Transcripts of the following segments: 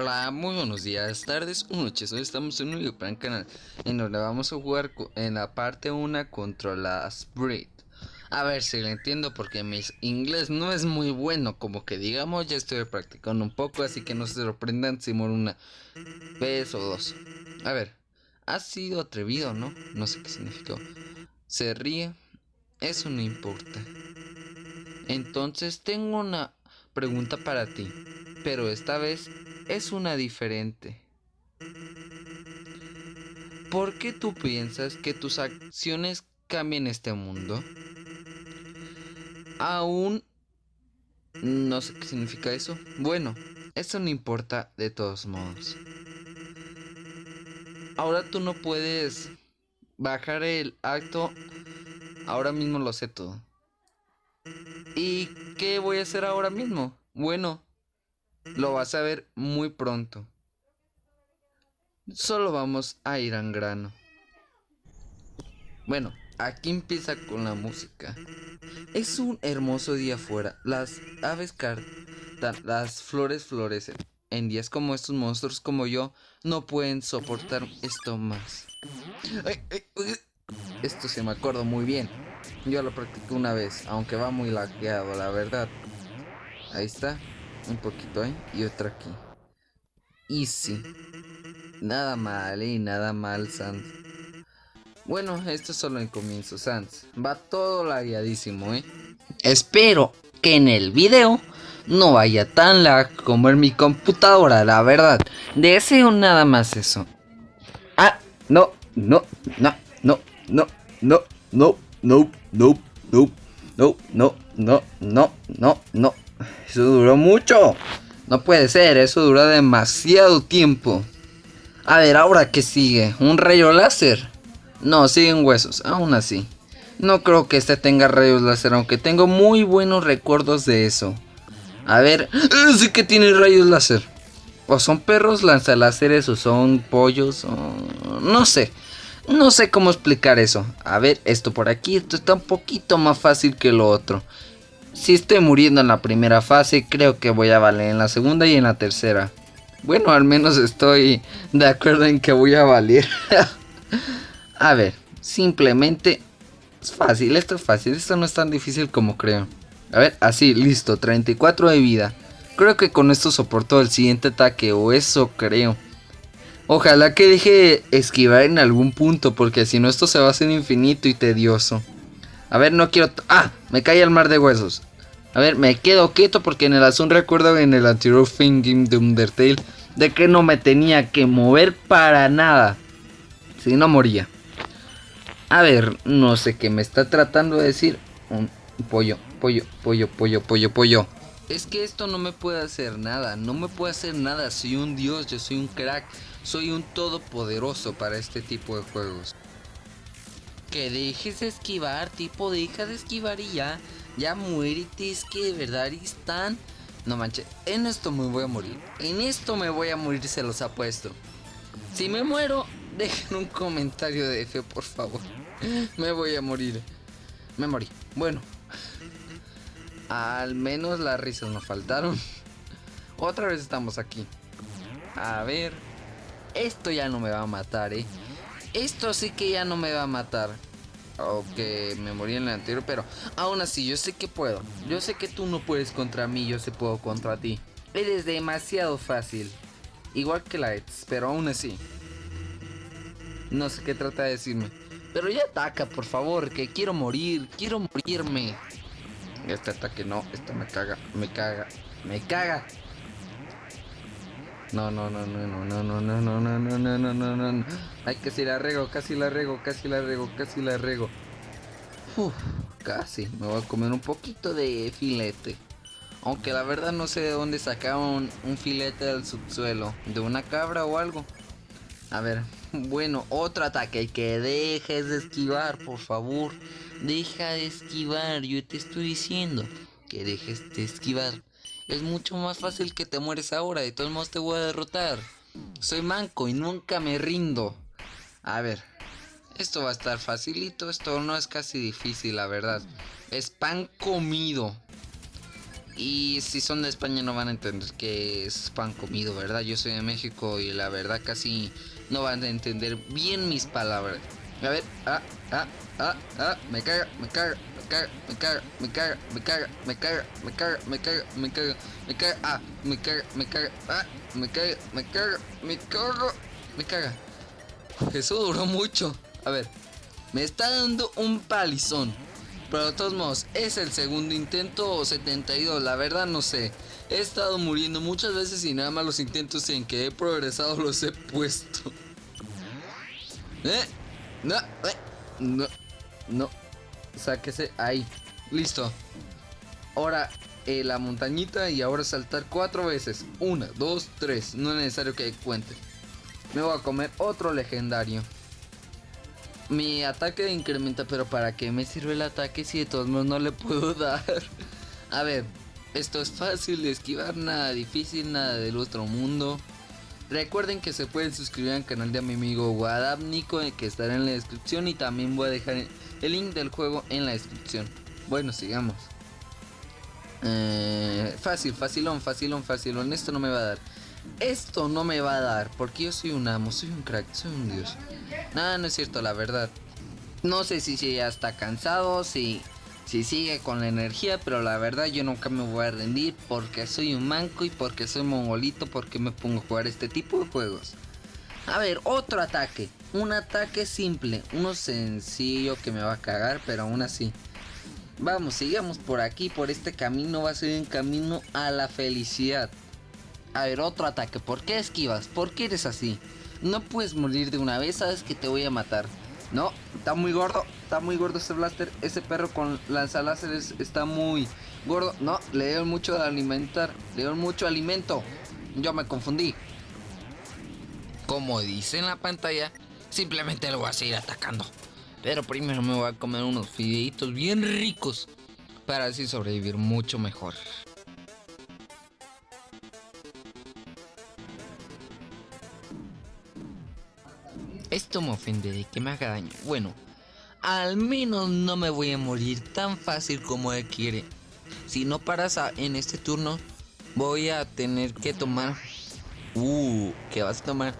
Hola, muy buenos días, tardes o noches. Hoy estamos en un video para el canal en donde vamos a jugar en la parte 1 contra las Breed. A ver si lo entiendo porque mi inglés no es muy bueno, como que digamos ya estoy practicando un poco, así que no se sorprendan si muero una vez o dos. A ver, ha sido atrevido, ¿no? No sé qué significó. Se ríe, eso no importa. Entonces tengo una pregunta para ti, pero esta vez es una diferente. ¿Por qué tú piensas que tus acciones cambian este mundo? Aún no sé qué significa eso. Bueno, eso no importa de todos modos. Ahora tú no puedes bajar el acto. Ahora mismo lo sé todo. ¿Y qué voy a hacer ahora mismo? Bueno, lo vas a ver muy pronto. Solo vamos a ir al grano. Bueno, aquí empieza con la música. Es un hermoso día afuera. Las aves cantan, las flores florecen. En días como estos monstruos como yo no pueden soportar esto más. Esto se me acuerdo muy bien. Yo lo practiqué una vez, aunque va muy laqueado, la verdad. Ahí está un poquito ahí y otro aquí. Easy. Nada mal, y nada mal, Sans. Bueno, esto es solo el comienzo, Sans. Va todo lagueadísimo, ¿eh? Espero que en el video no vaya tan lag como en mi computadora, la verdad. Deseo nada más eso. Ah, no, no, no, no, no, no, no, no, no, no, no, no, no, no, no, no. Eso duró mucho. No puede ser, eso duró demasiado tiempo. A ver, ahora qué sigue, un rayo láser. No, siguen huesos, aún así. No creo que este tenga rayos láser, aunque tengo muy buenos recuerdos de eso. A ver, ¡eh! sí que tiene rayos láser. O son perros lanzaláseres o son pollos o... No sé. No sé cómo explicar eso. A ver, esto por aquí, esto está un poquito más fácil que lo otro. Si estoy muriendo en la primera fase, creo que voy a valer en la segunda y en la tercera. Bueno, al menos estoy de acuerdo en que voy a valer. a ver, simplemente es fácil, esto es fácil, esto no es tan difícil como creo. A ver, así, listo, 34 de vida. Creo que con esto soporto el siguiente ataque, o eso creo. Ojalá que deje esquivar en algún punto, porque si no esto se va a hacer infinito y tedioso. A ver, no quiero... ¡Ah! Me cae el mar de huesos. A ver, me quedo quieto porque en el Azul recuerdo en el anterior Game de Undertale de que no me tenía que mover para nada. Si no moría. A ver, no sé qué me está tratando de decir. Un pollo, pollo, pollo, pollo, pollo, pollo. Es que esto no me puede hacer nada, no me puede hacer nada. Soy un dios, yo soy un crack, soy un todopoderoso para este tipo de juegos. Que dejes de esquivar, tipo, deja de esquivar y ya. Ya muérete, es que de verdad están... No manches, en esto me voy a morir. En esto me voy a morir, se los apuesto. Si me muero, dejen un comentario de F, por favor. me voy a morir. Me morí. Bueno. Al menos las risas nos faltaron. Otra vez estamos aquí. A ver. Esto ya no me va a matar, eh. Esto sí que ya no me va a matar. Aunque me morí en el anterior, pero aún así yo sé que puedo. Yo sé que tú no puedes contra mí, yo sé puedo contra ti. Eres demasiado fácil. Igual que Lights, pero aún así. No sé qué trata de decirme. Pero ya ataca, por favor, que quiero morir, quiero morirme. Este ataque no, este me caga, me caga, me caga. No, no, no, no, no, no, no, no, no, no, no, no, no, no, no, no. Ay, casi la rego, casi la rego, casi la rego, casi la rego. Uf, casi. Me voy a comer un poquito de filete. Aunque la verdad no sé de dónde sacaron un filete del subsuelo. ¿De una cabra o algo? A ver, bueno, otro ataque. Que dejes de esquivar, por favor. Deja de esquivar, yo te estoy diciendo. Que dejes de esquivar. Es mucho más fácil que te mueres ahora. De todos modos te voy a derrotar. Soy manco y nunca me rindo. A ver. Esto va a estar facilito. Esto no es casi difícil, la verdad. Es pan comido. Y si son de España no van a entender que es pan comido, ¿verdad? Yo soy de México y la verdad casi no van a entender bien mis palabras. A ver, ah, ah, ah, ah, me caga, me caga, me caga, me caga, me caga, me caga, me caga, me caga, me caga, me caga, me caga, ah, me caga, me caga, ah, me caga, me caga, me caga, me caga. Eso duró mucho. A ver, me está dando un palizón. Pero de todos modos, es el segundo intento o 72, la verdad no sé. He estado muriendo muchas veces y nada más los intentos en que he progresado los he puesto. ¿Eh? No, eh, no, no. Sáquese ahí. Listo. Ahora eh, la montañita y ahora saltar cuatro veces. Una, dos, tres. No es necesario que cuente. Me voy a comer otro legendario. Mi ataque incrementa, pero ¿para qué me sirve el ataque si de todos modos no le puedo dar? A ver, esto es fácil de esquivar, nada difícil, nada del otro mundo. Recuerden que se pueden suscribir al canal de mi amigo Wadab Nico, que estará en la descripción y también voy a dejar el link del juego en la descripción. Bueno, sigamos. Eh, fácil, facilón, facilón, facilón. Esto no me va a dar. Esto no me va a dar porque yo soy un amo, soy un crack, soy un dios. Nada, no es cierto, la verdad. No sé si, si ya está cansado, si, si sigue con la energía, pero la verdad yo nunca me voy a rendir porque soy un manco y porque soy mongolito, porque me pongo a jugar este tipo de juegos. A ver, otro ataque. Un ataque simple, uno sencillo que me va a cagar, pero aún así. Vamos, sigamos por aquí, por este camino, va a ser un camino a la felicidad. A ver, otro ataque. ¿Por qué esquivas? ¿Por qué eres así? No puedes morir de una vez, sabes que te voy a matar. No, está muy gordo, está muy gordo ese blaster. Ese perro con lanzaláseres está muy gordo. No, le dieron mucho de alimentar, le dieron mucho alimento. Yo me confundí. Como dice en la pantalla, simplemente lo voy a seguir atacando. Pero primero me voy a comer unos fideitos bien ricos para así sobrevivir mucho mejor. Esto me ofende de que me haga daño. Bueno, al menos no me voy a morir tan fácil como él quiere. Si no paras en este turno, voy a tener que tomar... Uh, que vas a tomar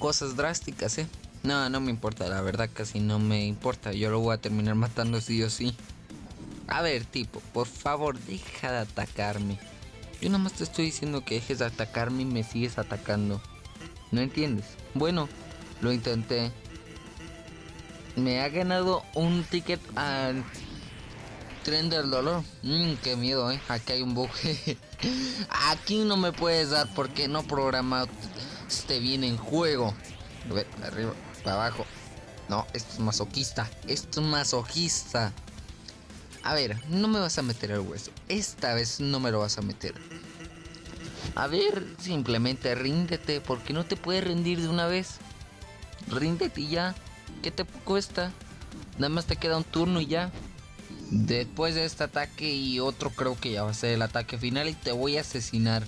cosas drásticas, eh. No, no me importa, la verdad casi no me importa. Yo lo voy a terminar matando sí o sí. A ver, tipo, por favor, deja de atacarme. Yo nada más te estoy diciendo que dejes de atacarme y me sigues atacando. ¿No entiendes? Bueno, lo intenté. Me ha ganado un ticket al tren del dolor. Mmm, qué miedo, eh. Aquí hay un bug. Aquí no me puedes dar porque no programado este bien en juego. A ver, arriba, para abajo. No, esto es masoquista. Esto es masoquista. A ver, no me vas a meter el hueso. Esta vez no me lo vas a meter. A ver, simplemente ríndete. Porque no te puedes rendir de una vez. Ríndete ya. ¿Qué te cuesta? Nada más te queda un turno y ya. Después de este ataque y otro creo que ya va a ser el ataque final y te voy a asesinar.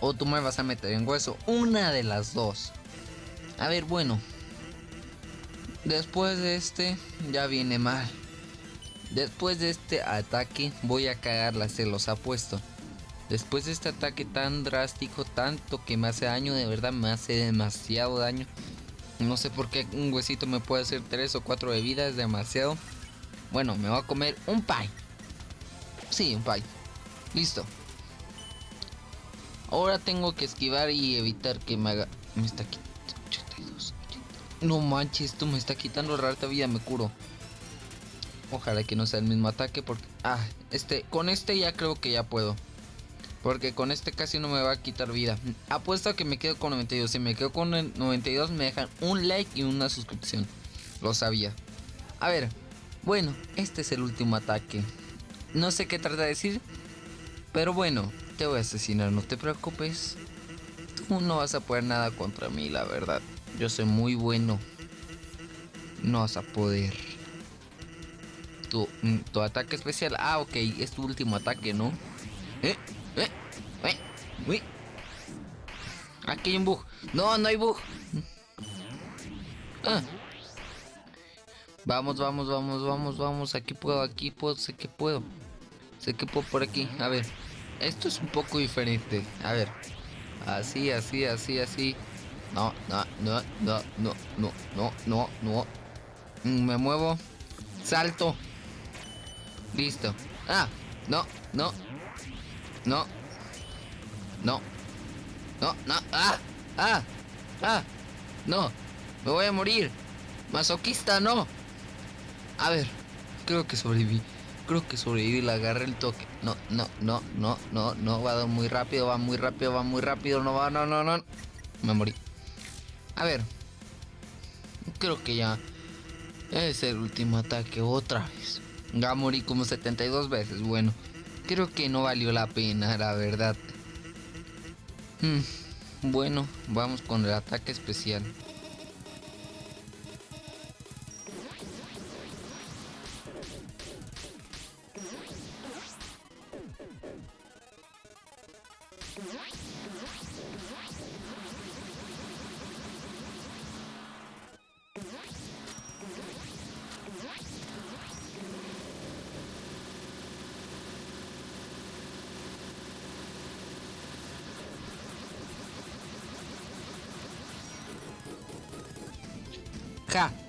O tú me vas a meter en hueso. Una de las dos. A ver, bueno. Después de este ya viene mal. Después de este ataque voy a cagarla, se los apuesto. Después de este ataque tan drástico, tanto que me hace daño, de verdad me hace demasiado daño. No sé por qué un huesito me puede hacer 3 o 4 de vida, es demasiado. Bueno, me voy a comer un pie. Sí, un pie. Listo. Ahora tengo que esquivar y evitar que me haga... Me está quitando 82. No manches, esto me está quitando rara vida, me curo. Ojalá que no sea el mismo ataque porque... Ah, este, con este ya creo que ya puedo. Porque con este casi no me va a quitar vida. Apuesto a que me quedo con 92. Si me quedo con 92 me dejan un like y una suscripción. Lo sabía. A ver. Bueno, este es el último ataque. No sé qué trata de decir. Pero bueno, te voy a asesinar, no te preocupes. Tú no vas a poder nada contra mí, la verdad. Yo soy muy bueno. No vas a poder. Tu, mm, tu ataque especial. Ah, ok, es tu último ataque, ¿no? ¿Eh? Uy. Aquí hay un bug. No, no hay bug. Ah. Vamos, vamos, vamos, vamos, vamos. Aquí puedo, aquí puedo, sé que puedo. Sé que puedo por aquí. A ver. esto es un poco diferente. A ver. Así, así, así, así. No, no, no, no, no, no, no, no, no. Mm, me muevo. Salto. Listo. Ah, no, no. No. No. No, no. Ah, ah, ah. No. Me voy a morir. Masoquista, no. A ver. Creo que sobreviví. Creo que sobreviví. Le agarré el toque. No, no, no, no, no, no. Va muy rápido, va muy rápido, va muy rápido. No va, no, no, no. Me morí. A ver. Creo que ya es el último ataque otra vez. Ya morí como 72 veces. Bueno, creo que no valió la pena, la verdad. Hmm, bueno, vamos con el ataque especial.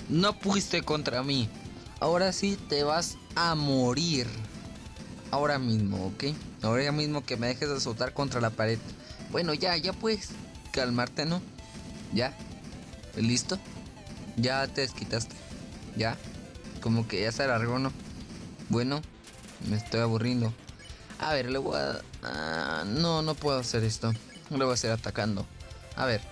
No pudiste contra mí. Ahora sí te vas a morir. Ahora mismo, ¿ok? Ahora mismo que me dejes de soltar contra la pared. Bueno, ya, ya puedes calmarte, ¿no? ¿Ya? ¿Listo? Ya te desquitaste. ¿Ya? Como que ya se alargó, ¿no? Bueno, me estoy aburriendo. A ver, le voy a... Ah, no, no puedo hacer esto. Le voy a hacer atacando. A ver.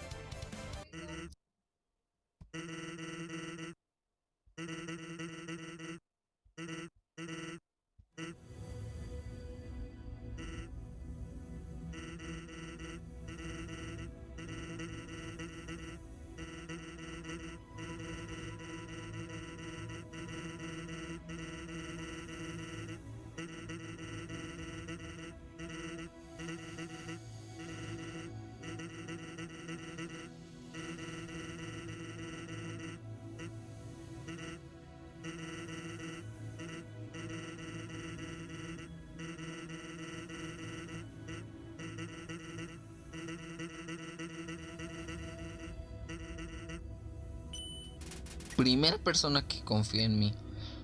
Primera persona que confía en mí.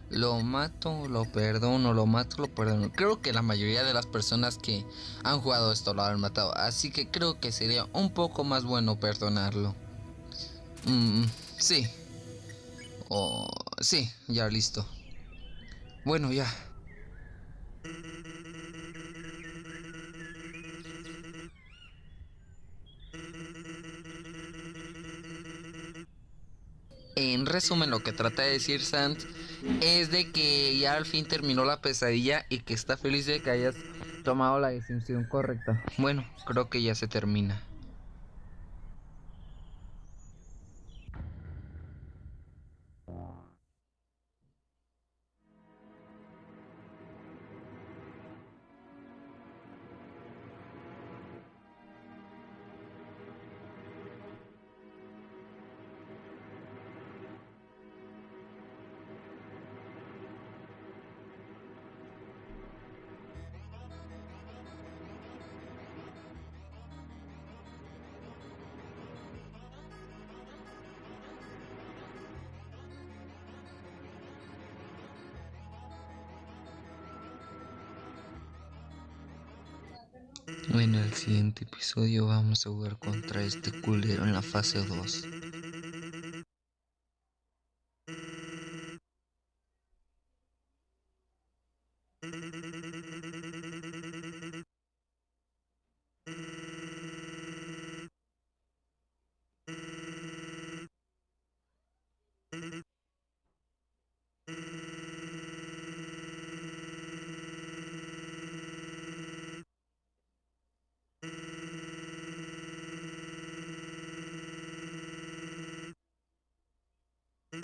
Lo mato, lo perdono, lo mato, lo perdono. Creo que la mayoría de las personas que han jugado esto lo han matado. Así que creo que sería un poco más bueno perdonarlo. Mm, sí. Oh, sí, ya listo. Bueno, ya. En resumen, lo que trata de decir Sant es de que ya al fin terminó la pesadilla y que está feliz de que hayas tomado la decisión correcta. Bueno, creo que ya se termina. En el siguiente episodio vamos a jugar contra este culero en la fase 2.